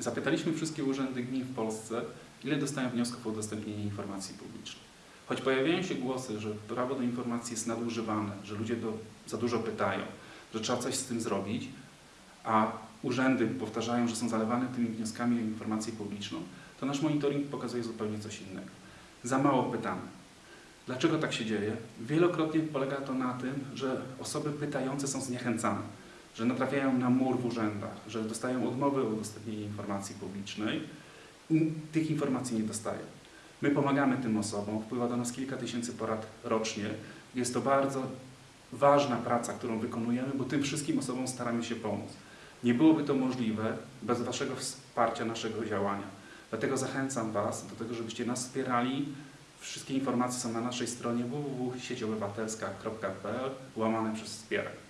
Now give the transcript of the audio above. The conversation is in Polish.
Zapytaliśmy wszystkie urzędy gmin w Polsce, ile dostają wniosków o udostępnienie informacji publicznej. Choć pojawiają się głosy, że prawo do informacji jest nadużywane, że ludzie do, za dużo pytają, że trzeba coś z tym zrobić, a urzędy powtarzają, że są zalewane tymi wnioskami o informację publiczną, to nasz monitoring pokazuje zupełnie coś innego. Za mało pytamy. Dlaczego tak się dzieje? Wielokrotnie polega to na tym, że osoby pytające są zniechęcane, że natrafiają na mur w urzędach, że dostają odmowy o udostępnienie informacji publicznej i tych informacji nie dostają. My pomagamy tym osobom, wpływa do nas kilka tysięcy porad rocznie. Jest to bardzo ważna praca, którą wykonujemy, bo tym wszystkim osobom staramy się pomóc. Nie byłoby to możliwe bez Waszego wsparcia naszego działania. Dlatego zachęcam Was do tego, żebyście nas wspierali. Wszystkie informacje są na naszej stronie www.sieciobywatelska.pl łamane przez wspieraj.